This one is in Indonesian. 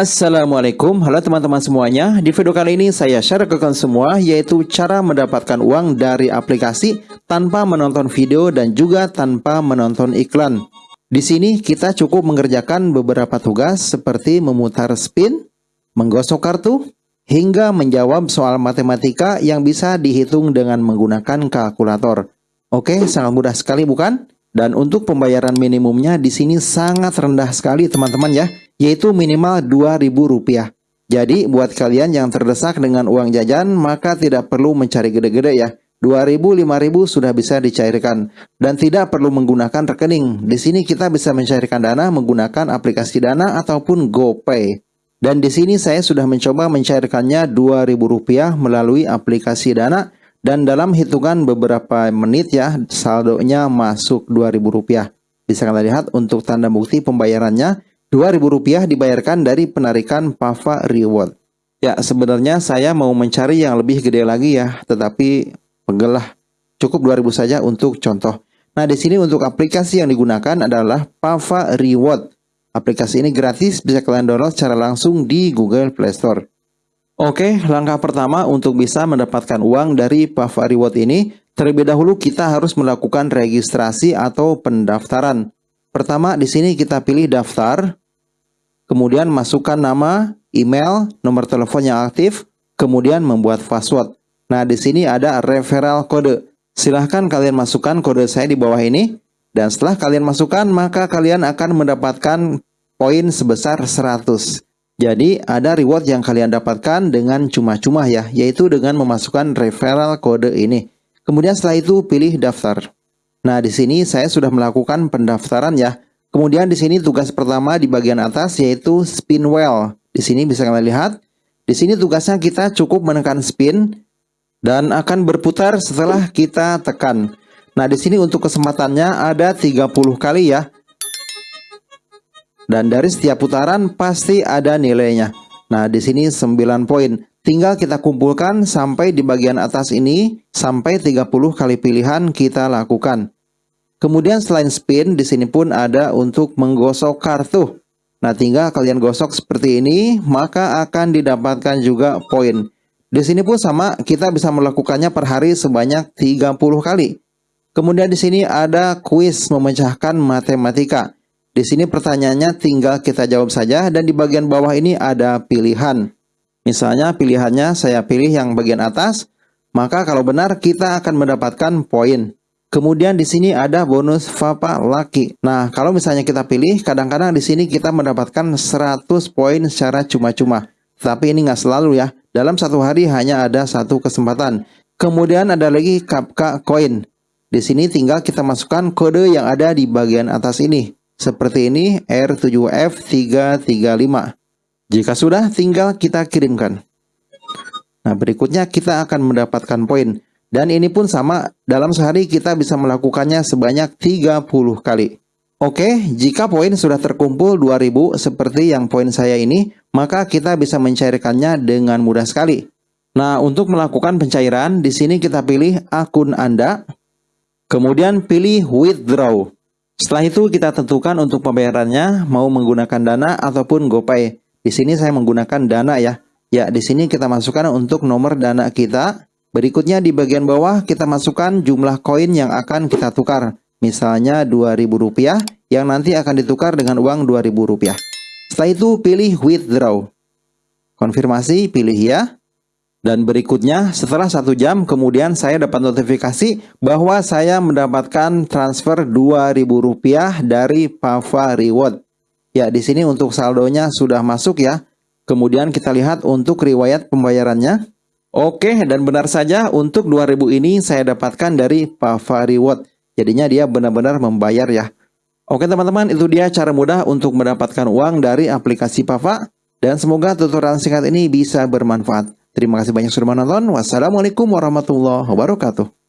Assalamualaikum, halo teman-teman semuanya. Di video kali ini saya share ke kalian semua yaitu cara mendapatkan uang dari aplikasi tanpa menonton video dan juga tanpa menonton iklan. Di sini kita cukup mengerjakan beberapa tugas seperti memutar spin, menggosok kartu, hingga menjawab soal matematika yang bisa dihitung dengan menggunakan kalkulator. Oke, sangat mudah sekali bukan? Dan untuk pembayaran minimumnya di sini sangat rendah sekali teman-teman ya yaitu minimal Rp2.000. Jadi buat kalian yang terdesak dengan uang jajan maka tidak perlu mencari gede-gede ya. 2000 5000 sudah bisa dicairkan dan tidak perlu menggunakan rekening. Di sini kita bisa mencairkan dana menggunakan aplikasi Dana ataupun GoPay. Dan di sini saya sudah mencoba mencairkannya Rp2.000 melalui aplikasi Dana dan dalam hitungan beberapa menit ya saldonya masuk Rp2.000. Bisa kalian lihat untuk tanda bukti pembayarannya Rp2.000 dibayarkan dari penarikan Pava Reward. Ya, sebenarnya saya mau mencari yang lebih gede lagi ya, tetapi pegelah. Cukup 2000 saja untuk contoh. Nah, di sini untuk aplikasi yang digunakan adalah Pava Reward. Aplikasi ini gratis, bisa kalian download secara langsung di Google Play Store. Oke, langkah pertama untuk bisa mendapatkan uang dari Pava Reward ini, terlebih dahulu kita harus melakukan registrasi atau pendaftaran. Pertama, di sini kita pilih daftar, kemudian masukkan nama, email, nomor telepon yang aktif, kemudian membuat password. Nah, di sini ada referral kode. Silahkan kalian masukkan kode saya di bawah ini. Dan setelah kalian masukkan, maka kalian akan mendapatkan poin sebesar 100. Jadi, ada reward yang kalian dapatkan dengan cuma-cuma ya, yaitu dengan memasukkan referral kode ini. Kemudian setelah itu pilih daftar. Nah, di sini saya sudah melakukan pendaftaran ya. Kemudian di sini tugas pertama di bagian atas yaitu spin wheel. Di sini bisa kalian lihat. Di sini tugasnya kita cukup menekan spin dan akan berputar setelah kita tekan. Nah, di sini untuk kesempatannya ada 30 kali ya. Dan dari setiap putaran pasti ada nilainya. Nah, di sini 9 poin. Tinggal kita kumpulkan sampai di bagian atas ini sampai 30 kali pilihan kita lakukan. Kemudian selain spin, di sini pun ada untuk menggosok kartu. Nah, tinggal kalian gosok seperti ini, maka akan didapatkan juga poin. Di sini pun sama, kita bisa melakukannya per hari sebanyak 30 kali. Kemudian di sini ada kuis memecahkan matematika. Di sini pertanyaannya tinggal kita jawab saja dan di bagian bawah ini ada pilihan. Misalnya pilihannya saya pilih yang bagian atas, maka kalau benar kita akan mendapatkan poin. Kemudian di sini ada bonus Papa Lucky. Nah, kalau misalnya kita pilih, kadang-kadang di sini kita mendapatkan 100 poin secara cuma-cuma. Tapi ini nggak selalu ya. Dalam satu hari hanya ada satu kesempatan. Kemudian ada lagi Kapka Coin. Di sini tinggal kita masukkan kode yang ada di bagian atas ini. Seperti ini R7F335. Jika sudah, tinggal kita kirimkan. Nah, berikutnya kita akan mendapatkan poin. Dan ini pun sama, dalam sehari kita bisa melakukannya sebanyak 30 kali. Oke, jika poin sudah terkumpul 2000 seperti yang poin saya ini, maka kita bisa mencairkannya dengan mudah sekali. Nah, untuk melakukan pencairan, di sini kita pilih akun Anda, kemudian pilih withdraw. Setelah itu kita tentukan untuk pembayarannya mau menggunakan Dana ataupun GoPay. Di sini saya menggunakan Dana ya. Ya, di sini kita masukkan untuk nomor Dana kita, Berikutnya di bagian bawah kita masukkan jumlah koin yang akan kita tukar. Misalnya Rp2.000 yang nanti akan ditukar dengan uang Rp2.000. Setelah itu pilih withdraw. Konfirmasi pilih ya. Dan berikutnya setelah satu jam kemudian saya dapat notifikasi bahwa saya mendapatkan transfer Rp2.000 dari Pava Reward. Ya di sini untuk saldonya sudah masuk ya. Kemudian kita lihat untuk riwayat pembayarannya. Oke, dan benar saja untuk 2000 ini saya dapatkan dari Pava Reward. Jadinya dia benar-benar membayar ya. Oke teman-teman, itu dia cara mudah untuk mendapatkan uang dari aplikasi Pava. Dan semoga tutorial singkat ini bisa bermanfaat. Terima kasih banyak sudah menonton. Wassalamualaikum warahmatullahi wabarakatuh.